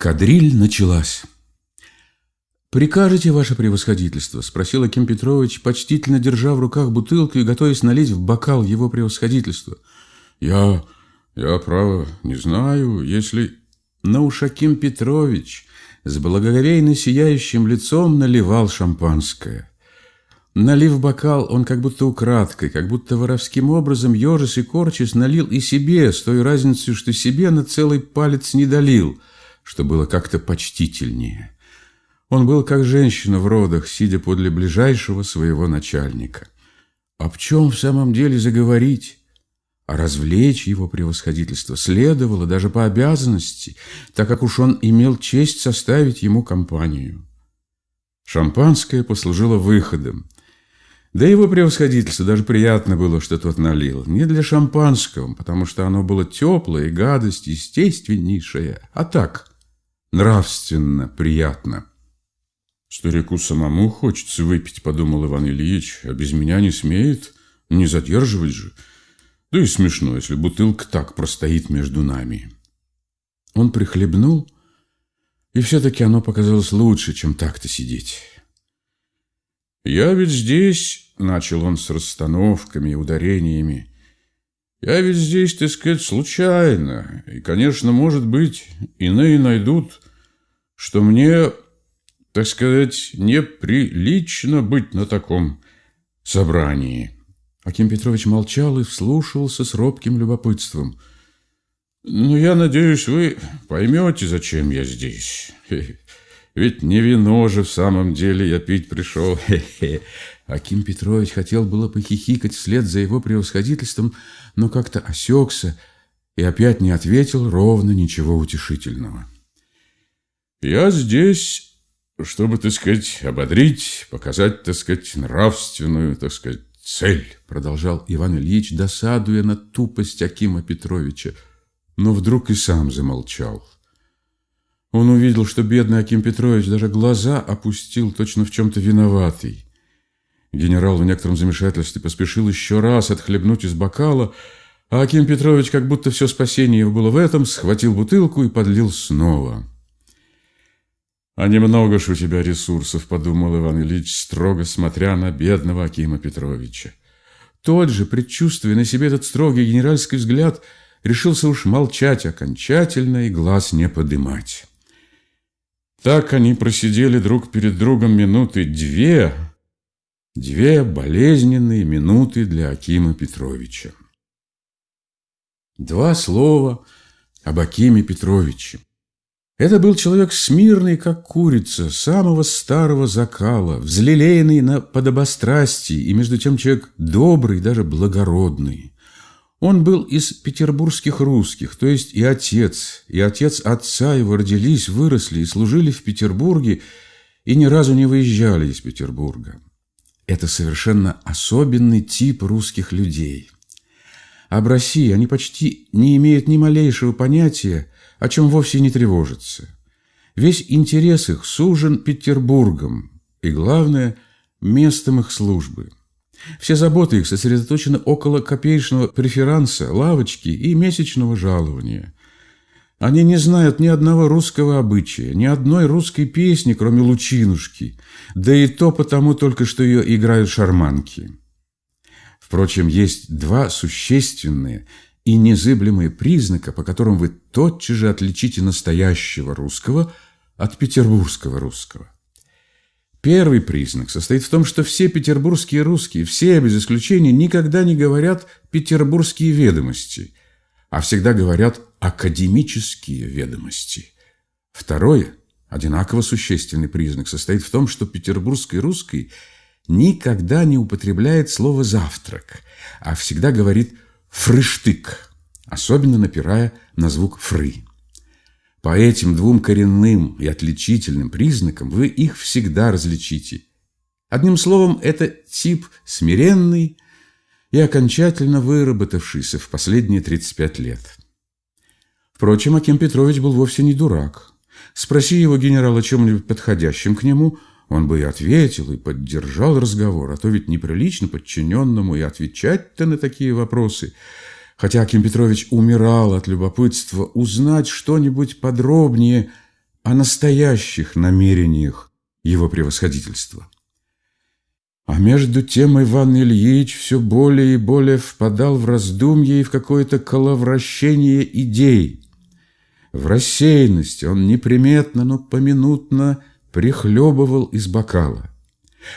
Кадриль началась. «Прикажете, ваше превосходительство?» – спросил Аким Петрович, почтительно держа в руках бутылку и готовясь налить в бокал его превосходительства. «Я... я, право, не знаю, если...» Но уж Аким Петрович с благоговейно сияющим лицом наливал шампанское. Налив бокал, он как будто украдкой, как будто воровским образом, ежась и корчась, налил и себе, с той разницей, что себе на целый палец не долил – что было как-то почтительнее. Он был как женщина в родах, сидя подле ближайшего своего начальника. Об чем в самом деле заговорить? А развлечь его превосходительство следовало даже по обязанности, так как уж он имел честь составить ему компанию. Шампанское послужило выходом. Да его превосходительство даже приятно было, что тот налил. Не для шампанского, потому что оно было теплое, гадость естественнейшая, а так, нравственно приятно. Старику самому хочется выпить, подумал Иван Ильич, а без меня не смеет, не задерживать же. Да и смешно, если бутылка так простоит между нами. Он прихлебнул, и все-таки оно показалось лучше, чем так-то сидеть. «Я ведь здесь», — начал он с расстановками и ударениями, я ведь здесь, так сказать, случайно. И, конечно, может быть, иные найдут, что мне, так сказать, неприлично быть на таком собрании. Аким Петрович молчал и вслушивался с робким любопытством. «Ну, я надеюсь, вы поймете, зачем я здесь. Ведь не вино же в самом деле я пить пришел. Аким Петрович хотел было похихикать вслед за его превосходительством, но как-то осекся и опять не ответил ровно ничего утешительного. «Я здесь, чтобы, так сказать, ободрить, показать, так сказать, нравственную, так сказать, цель», продолжал Иван Ильич, досадуя на тупость Акима Петровича, но вдруг и сам замолчал. Он увидел, что бедный Аким Петрович даже глаза опустил, точно в чем-то виноватый. Генерал в некотором замешательстве поспешил еще раз отхлебнуть из бокала, а Аким Петрович, как будто все спасение его было в этом, схватил бутылку и подлил снова. «А немного ж у тебя ресурсов», — подумал Иван Ильич, строго смотря на бедного Акима Петровича. Тот же, предчувствуя на себе этот строгий генеральский взгляд, решился уж молчать окончательно и глаз не подымать. Так они просидели друг перед другом минуты две, две болезненные минуты для Акима Петровича. Два слова об Акиме Петровиче. Это был человек смирный, как курица, самого старого закала, взлелеянный на подобострастии, и между тем человек добрый, даже благородный. Он был из петербургских русских, то есть и отец, и отец отца его родились, выросли и служили в Петербурге, и ни разу не выезжали из Петербурга. Это совершенно особенный тип русских людей. Об России они почти не имеют ни малейшего понятия, о чем вовсе не тревожатся. Весь интерес их сужен Петербургом, и, главное, местом их службы – все заботы их сосредоточены около копеечного преферанса, лавочки и месячного жалования. Они не знают ни одного русского обычая, ни одной русской песни, кроме «Лучинушки», да и то потому только, что ее играют шарманки. Впрочем, есть два существенные и незыблемые признака, по которым вы тотчас же отличите настоящего русского от петербургского русского. Первый признак состоит в том, что все петербургские русские, все без исключения, никогда не говорят «петербургские ведомости», а всегда говорят «академические ведомости». Второе, одинаково существенный признак, состоит в том, что петербургский русский никогда не употребляет слово «завтрак», а всегда говорит «фрыштык», особенно напирая на звук «фры». По этим двум коренным и отличительным признакам вы их всегда различите. Одним словом, это тип смиренный и окончательно выработавшийся в последние 35 лет. Впрочем, Аким Петрович был вовсе не дурак. Спроси его генерал о чем-нибудь подходящем к нему, он бы и ответил, и поддержал разговор, а то ведь неприлично подчиненному и отвечать-то на такие вопросы – Хотя Аким Петрович умирал от любопытства узнать что-нибудь подробнее о настоящих намерениях его превосходительства. А между тем Иван Ильич все более и более впадал в раздумье и в какое-то коловращение идей. В рассеянности он неприметно, но поминутно прихлебывал из бокала.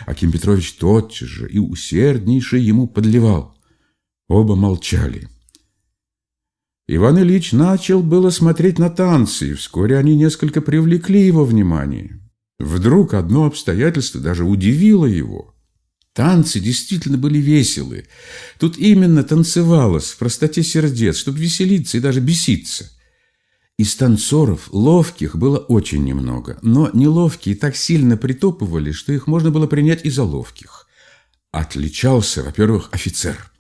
Аким Петрович тотчас же и усерднейше ему подливал. Оба молчали. Иван Ильич начал было смотреть на танцы, и вскоре они несколько привлекли его внимание. Вдруг одно обстоятельство даже удивило его. Танцы действительно были веселые. Тут именно танцевалось в простоте сердец, чтобы веселиться и даже беситься. Из танцоров ловких было очень немного, но неловкие так сильно притопывали, что их можно было принять и за ловких. Отличался, во-первых, офицер.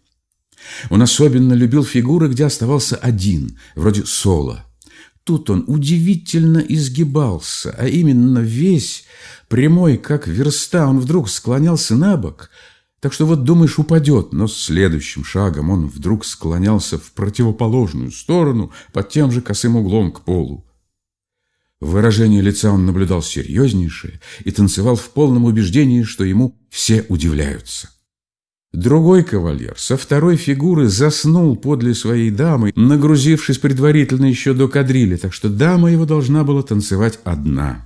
Он особенно любил фигуры, где оставался один, вроде соло. Тут он удивительно изгибался, а именно весь, прямой, как верста, он вдруг склонялся на бок – так что вот думаешь, упадет, но следующим шагом он вдруг склонялся в противоположную сторону под тем же косым углом к полу. Выражение лица он наблюдал серьезнейшее и танцевал в полном убеждении, что ему все удивляются. Другой кавалер со второй фигуры заснул подле своей дамы, нагрузившись предварительно еще до кадрили, так что дама его должна была танцевать одна.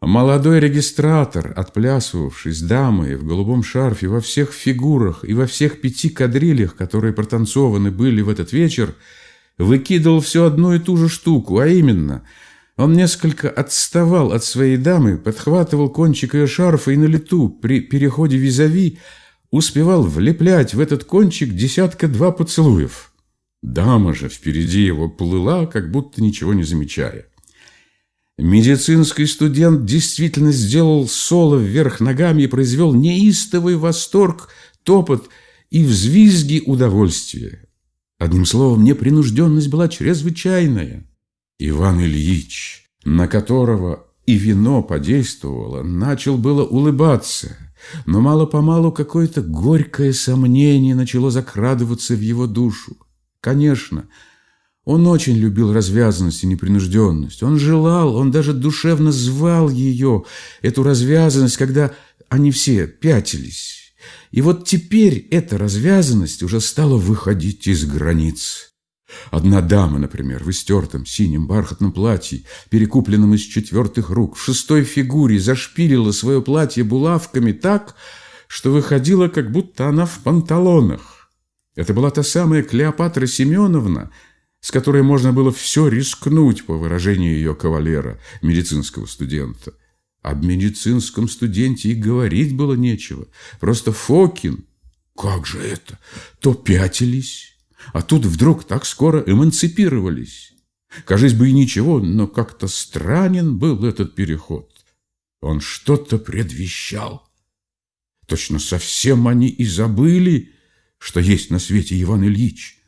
Молодой регистратор, отплясывавший с дамой в голубом шарфе во всех фигурах и во всех пяти кадрилях, которые протанцованы были в этот вечер, выкидывал все одну и ту же штуку, а именно, он несколько отставал от своей дамы, подхватывал кончик ее шарфа и на лету при переходе визави успевал влеплять в этот кончик десятка-два поцелуев. Дама же впереди его плыла, как будто ничего не замечая. Медицинский студент действительно сделал соло вверх ногами и произвел неистовый восторг, топот и взвизги удовольствия. Одним словом, непринужденность была чрезвычайная. Иван Ильич, на которого и вино подействовало, начал было улыбаться, но мало-помалу какое-то горькое сомнение начало закрадываться в его душу. Конечно, он очень любил развязанность и непринужденность. Он желал, он даже душевно звал ее, эту развязанность, когда они все пятились. И вот теперь эта развязанность уже стала выходить из границ. Одна дама, например, в истертом синем бархатном платье, перекупленном из четвертых рук, в шестой фигуре зашпилила свое платье булавками так, что выходило, как будто она в панталонах. Это была та самая Клеопатра Семеновна, с которой можно было все рискнуть, по выражению ее кавалера, медицинского студента. Об медицинском студенте и говорить было нечего. Просто Фокин. Как же это? То пятились, а тут вдруг так скоро эмансипировались. Кажись бы и ничего, но как-то странен был этот переход. Он что-то предвещал. Точно совсем они и забыли, что есть на свете Иван Ильич.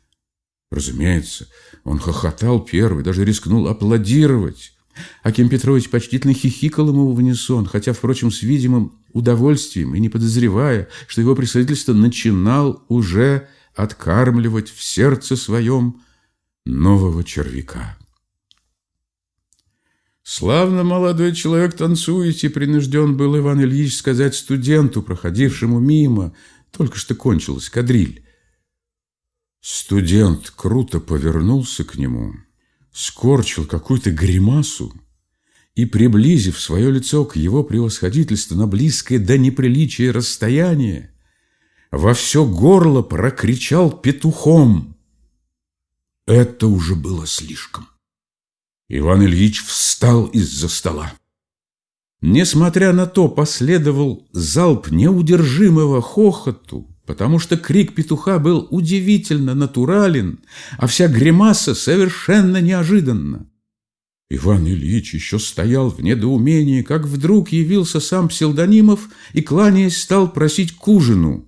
Разумеется, он хохотал первый, даже рискнул аплодировать. Аким Петрович почтительно хихикал ему в унисон, хотя, впрочем, с видимым удовольствием и не подозревая, что его представительство начинал уже откармливать в сердце своем нового червяка. Славно молодой человек танцуете, принужден был Иван Ильич сказать студенту, проходившему мимо, только что кончилась кадриль. Студент круто повернулся к нему, скорчил какую-то гримасу и, приблизив свое лицо к его превосходительству на близкое до неприличия расстояние, во все горло прокричал петухом. Это уже было слишком. Иван Ильич встал из-за стола. Несмотря на то, последовал залп неудержимого хохоту, потому что крик петуха был удивительно натурален, а вся гримаса совершенно неожиданна. Иван Ильич еще стоял в недоумении, как вдруг явился сам Псилдонимов и, кланяясь, стал просить к ужину.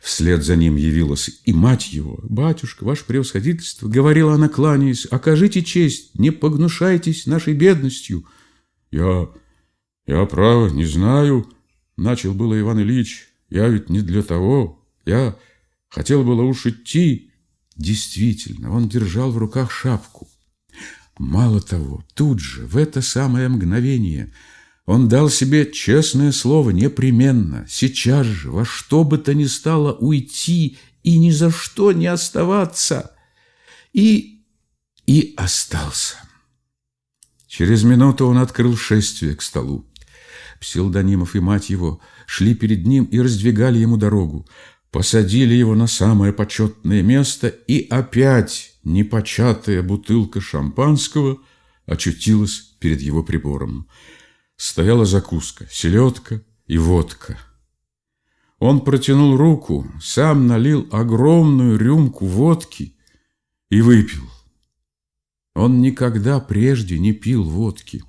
Вслед за ним явилась и мать его. «Батюшка, ваше превосходительство», — говорила она, кланяясь, — «окажите честь, не погнушайтесь нашей бедностью». «Я... я, право, не знаю», — начал было Иван Ильич, — «я ведь не для того, я хотел было уж идти. Действительно, он держал в руках шапку. Мало того, тут же, в это самое мгновение, он дал себе честное слово непременно, сейчас же, во что бы то ни стало уйти и ни за что не оставаться. И... и остался. Через минуту он открыл шествие к столу. Псилдонимов и мать его шли перед ним и раздвигали ему дорогу, посадили его на самое почетное место, и опять непочатая бутылка шампанского очутилась перед его прибором. Стояла закуска, селедка и водка. Он протянул руку, сам налил огромную рюмку водки и выпил. Он никогда прежде не пил водки.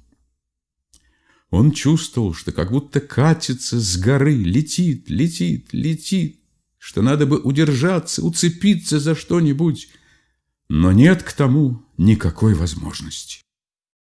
Он чувствовал, что как будто катится с горы, летит, летит, летит, что надо бы удержаться, уцепиться за что-нибудь, но нет к тому никакой возможности.